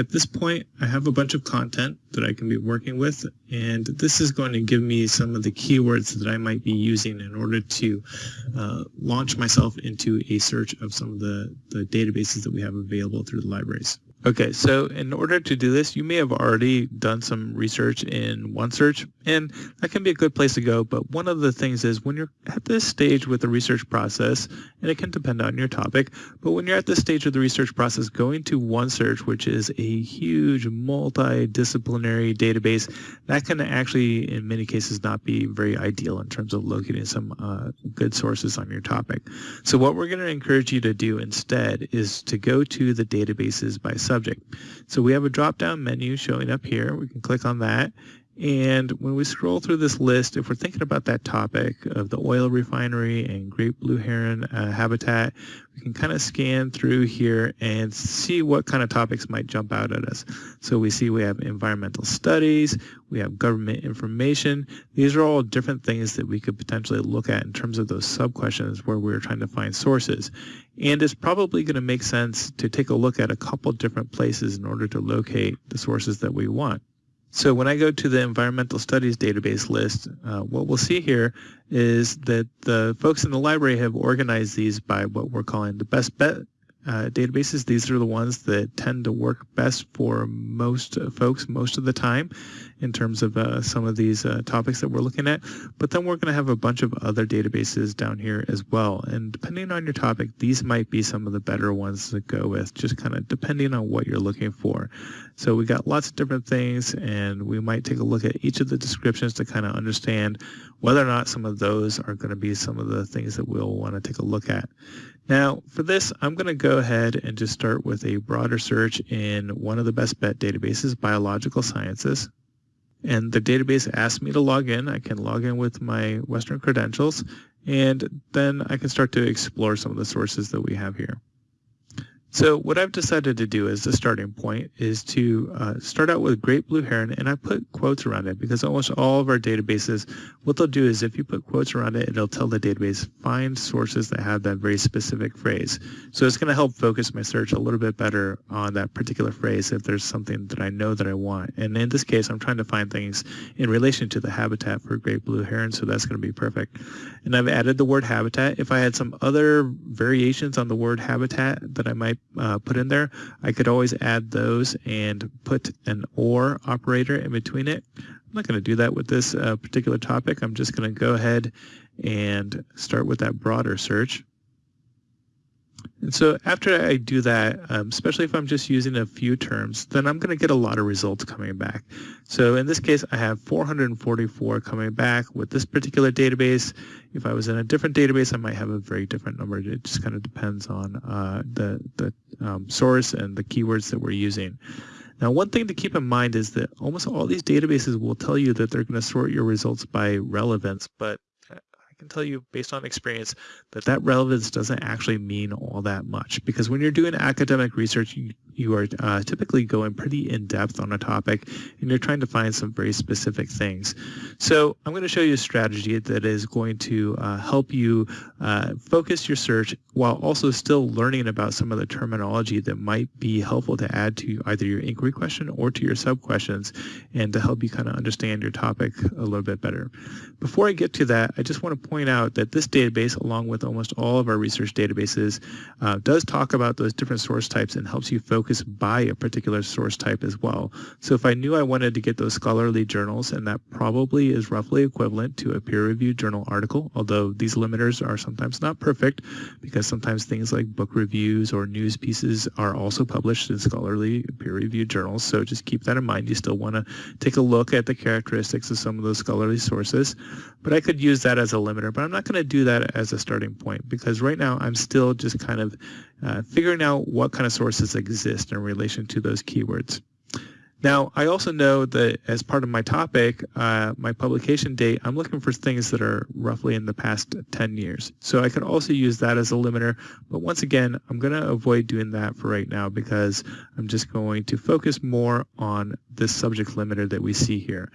at this point, I have a bunch of content that I can be working with, and this is going to give me some of the keywords that I might be using in order to uh, launch myself into a search of some of the, the databases that we have available through the libraries. Okay, so in order to do this, you may have already done some research in OneSearch, and that can be a good place to go. But one of the things is when you're at this stage with the research process, and it can depend on your topic, but when you're at this stage of the research process, going to OneSearch, which is a huge multidisciplinary database, that can actually, in many cases, not be very ideal in terms of locating some uh, good sources on your topic. So what we're going to encourage you to do instead is to go to the databases by subject. So we have a drop-down menu showing up here. We can click on that. And when we scroll through this list, if we're thinking about that topic of the oil refinery and great blue heron uh, habitat, we can kind of scan through here and see what kind of topics might jump out at us. So we see we have environmental studies, we have government information. These are all different things that we could potentially look at in terms of those sub-questions where we're trying to find sources. And it's probably going to make sense to take a look at a couple different places in order to locate the sources that we want. So when I go to the environmental studies database list, uh, what we'll see here is that the folks in the library have organized these by what we're calling the best bet uh, databases. These are the ones that tend to work best for most folks most of the time in terms of uh, some of these uh, topics that we're looking at. But then we're going to have a bunch of other databases down here as well. And depending on your topic, these might be some of the better ones to go with, just kind of depending on what you're looking for. So we got lots of different things, and we might take a look at each of the descriptions to kind of understand whether or not some of those are going to be some of the things that we'll want to take a look at. Now, for this, I'm going to go ahead and just start with a broader search in one of the best bet databases, Biological Sciences. And the database asks me to log in. I can log in with my Western credentials, and then I can start to explore some of the sources that we have here. So what I've decided to do as a starting point is to uh, start out with Great Blue Heron, and I put quotes around it because almost all of our databases, what they'll do is if you put quotes around it, it'll tell the database find sources that have that very specific phrase. So it's going to help focus my search a little bit better on that particular phrase if there's something that I know that I want. And in this case, I'm trying to find things in relation to the habitat for Great Blue Heron, so that's going to be perfect. And I've added the word habitat. If I had some other variations on the word habitat that I might uh, put in there, I could always add those and put an OR operator in between it. I'm not going to do that with this uh, particular topic. I'm just going to go ahead and start with that broader search. And so after I do that, um, especially if I'm just using a few terms, then I'm going to get a lot of results coming back. So in this case, I have 444 coming back with this particular database. If I was in a different database, I might have a very different number. It just kind of depends on uh, the, the um, source and the keywords that we're using. Now, one thing to keep in mind is that almost all these databases will tell you that they're going to sort your results by relevance, but can tell you based on experience that that relevance doesn't actually mean all that much because when you're doing academic research, you, are uh, typically going pretty in depth on a topic and you're trying to find some very specific things. So I'm going to show you a strategy that is going to uh, help you uh, focus your search while also still learning about some of the terminology that might be helpful to add to either your inquiry question or to your sub questions and to help you kind of understand your topic a little bit better. Before I get to that, I just want to point out that this database, along with almost all of our research databases, uh, does talk about those different source types and helps you focus by a particular source type as well. So if I knew I wanted to get those scholarly journals, and that probably is roughly equivalent to a peer-reviewed journal article, although these limiters are sometimes not perfect because sometimes things like book reviews or news pieces are also published in scholarly peer-reviewed journals. So just keep that in mind. You still want to take a look at the characteristics of some of those scholarly sources. But I could use that as a limiter, but I'm not going to do that as a starting point because right now I'm still just kind of uh, figuring out what kind of sources exist in relation to those keywords. Now, I also know that as part of my topic, uh, my publication date, I'm looking for things that are roughly in the past 10 years. So I could also use that as a limiter, but once again, I'm going to avoid doing that for right now because I'm just going to focus more on this subject limiter that we see here.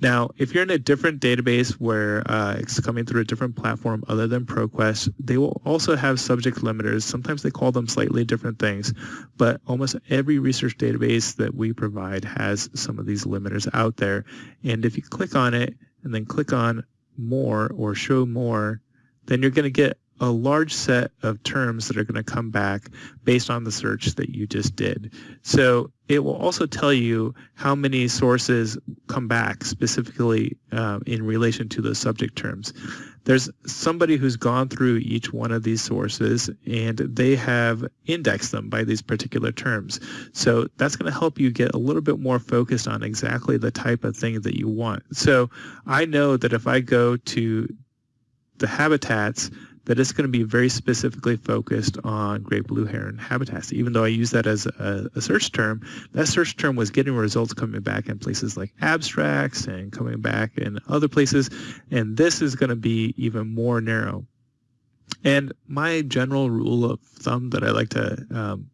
Now, if you're in a different database where uh, it's coming through a different platform other than ProQuest, they will also have subject limiters. Sometimes they call them slightly different things, but almost every research database that we provide has some of these limiters out there. And if you click on it and then click on more or show more, then you're going to get a large set of terms that are going to come back based on the search that you just did. So it will also tell you how many sources come back specifically uh, in relation to those subject terms there's somebody who's gone through each one of these sources and they have indexed them by these particular terms. So that's going to help you get a little bit more focused on exactly the type of thing that you want. So I know that if I go to the habitats, that it's going to be very specifically focused on great blue heron habitats. Even though I use that as a, a, search term, that search term was getting results coming back in places like abstracts and coming back in other places. And this is going to be even more narrow. And my general rule of thumb that I like to um,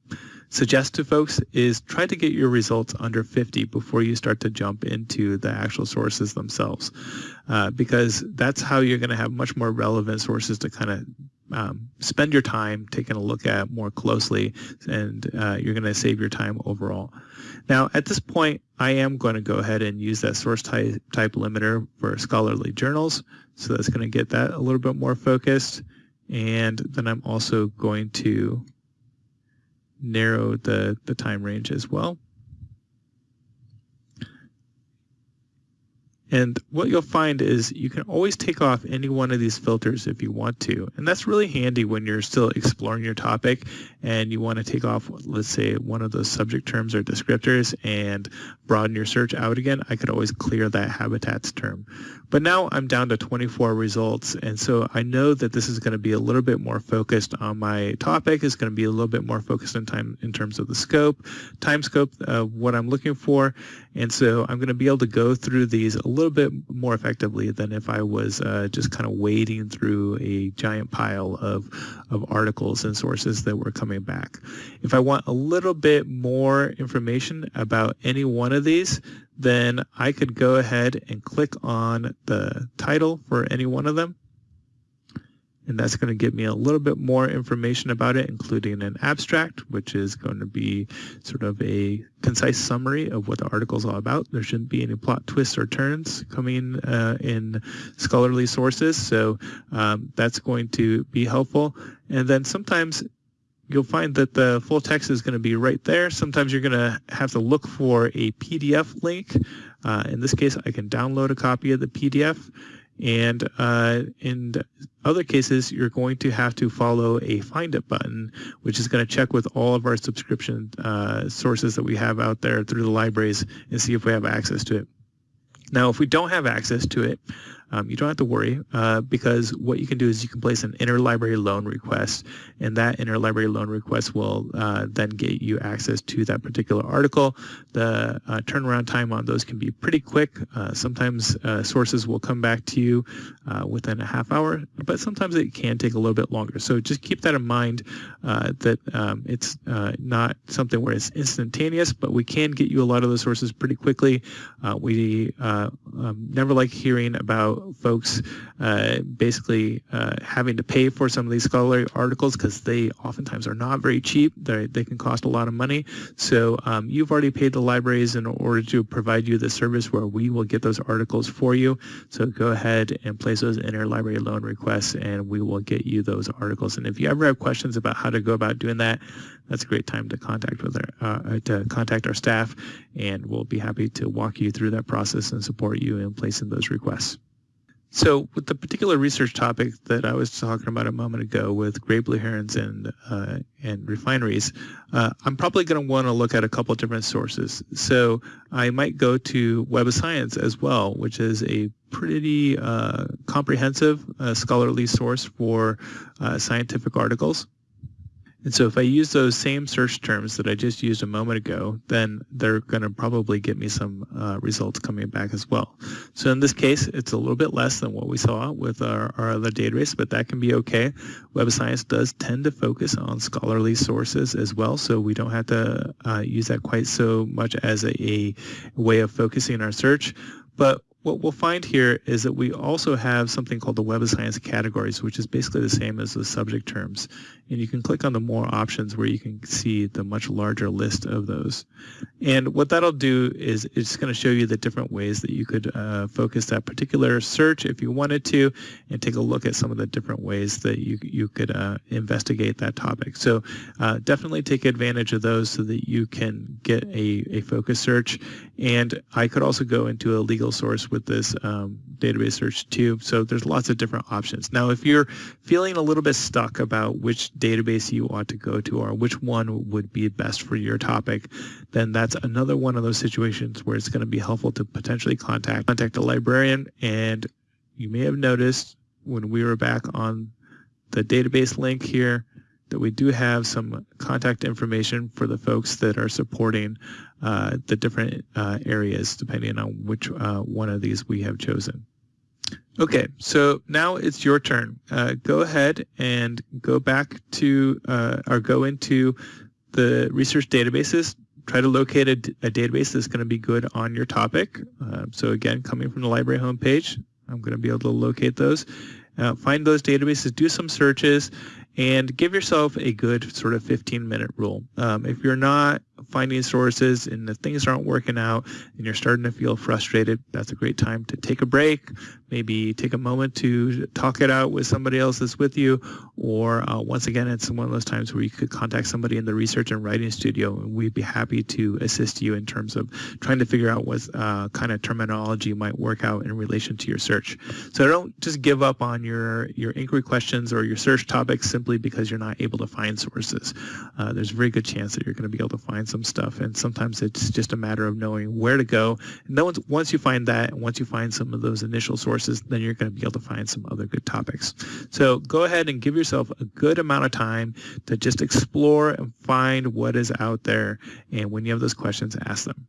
suggest to folks is try to get your results under 50 before you start to jump into the actual sources themselves uh, because that's how you're going to have much more relevant sources to kind of um, spend your time taking a look at more closely and uh, you're going to save your time overall. Now at this point I am going to go ahead and use that source type, type limiter for scholarly journals so that's going to get that a little bit more focused and then I'm also going to narrow the, the time range as well. And what you'll find is you can always take off any one of these filters if you want to. And that's really handy when you're still exploring your topic and you want to take off, let's say, one of those subject terms or descriptors and broaden your search out again. I could always clear that habitats term. But now I'm down to 24 results. And so I know that this is going to be a little bit more focused on my topic. It's going to be a little bit more focused in time in terms of the scope, time scope of what I'm looking for. And so I'm going to be able to go through these a little bit more effectively than if I was uh, just kind of wading through a giant pile of, of articles and sources that were coming back. If I want a little bit more information about any one of these, then I could go ahead and click on the title for any one of them and that's going to give me a little bit more information about it, including an abstract, which is going to be sort of a concise summary of what the article is all about. There shouldn't be any plot twists or turns coming uh, in scholarly sources, so um, that's going to be helpful. And then sometimes you'll find that the full text is going to be right there. Sometimes you're going to have to look for a PDF link. Uh, in this case, I can download a copy of the PDF and uh, in other cases, you're going to have to follow a find it button, which is going to check with all of our subscription uh, sources that we have out there through the libraries and see if we have access to it. Now, if we don't have access to it, um, you don't have to worry uh, because what you can do is you can place an interlibrary loan request and that interlibrary loan request will uh, then get you access to that particular article. The uh, turnaround time on those can be pretty quick. Uh, sometimes uh, sources will come back to you uh, within a half hour, but sometimes it can take a little bit longer. So just keep that in mind that um, it's not something where it's instantaneous, but we can get you a lot of those sources pretty quickly. we um, never like hearing about folks uh, basically uh, having to pay for some of these scholarly articles because they oftentimes are not very cheap. They, they can cost a lot of money. So um, you've already paid the libraries in order to provide you the service where we will get those articles for you. So go ahead and place those interlibrary loan requests and we will get you those articles. And if you ever have questions about how to go about doing that, that's a great time to contact with our uh, to contact our staff and we'll be happy to walk you through that process and support you in placing those requests. So with the particular research topic that I was talking about a moment ago with gray blue herons and uh, and refineries, uh, I'm probably going to want to look at a couple different sources. So I might go to Web of Science as well, which is a pretty uh, comprehensive uh, scholarly source for uh, scientific articles. And so if I use those same search terms that I just used a moment ago, then they're going to probably get me some uh, results coming back as well. So in this case, it's a little bit less than what we saw with our, our other database, but that can be okay. Web of Science does tend to focus on scholarly sources as well, so we don't have to uh, use that quite so much as a, a way of focusing our search. But what we'll find here is that we also have something called the Web of Science categories, which is basically the same as the subject terms. And you can click on the more options where you can see the much larger list of those. And what that'll do is it's going to show you the different ways that you could uh, focus that particular search if you wanted to and take a look at some of the different ways that you, you could uh, investigate that topic. So uh, definitely take advantage of those so that you can get a, a focus search. And I could also go into a legal source with this um, database search too. So there's lots of different options. Now, if you're feeling a little bit stuck about which database you ought to go to or which one would be best for your topic, then that's another one of those situations where it's going to be helpful to potentially contact contact a librarian. And you may have noticed when we were back on the database link here, that we do have some contact information for the folks that are supporting uh, the different uh, areas depending on which uh, one of these we have chosen. Okay, so now it's your turn. Uh, go ahead and go back to uh, or go into the research databases. Try to locate a, a database that's going to be good on your topic. Uh, so again, coming from the library homepage, I'm going to be able to locate those. find those databases, do some searches, and give yourself a good sort of 15 minute rule. Um, if you're not finding sources and the things aren't working out and you're starting to feel frustrated, that's a great time to take a break, maybe take a moment to talk it out with somebody else that's with you, or uh, once again, it's one of those times where you could contact somebody in the research and writing studio and we'd be happy to assist you in terms of trying to figure out what uh, kind of terminology might work out in relation to your search. So don't just give up on your, your inquiry questions or your search topics simply because you're not able to find sources. Uh, there's a very good chance that you're going to be able to find some stuff. And sometimes it's just a matter of knowing where to go. And then once, once you find that, once you find some of those initial sources, then you're going to be able to find some other good topics. So go ahead and give yourself a good amount of time to just explore and find what is out there. And when you have those questions, ask them.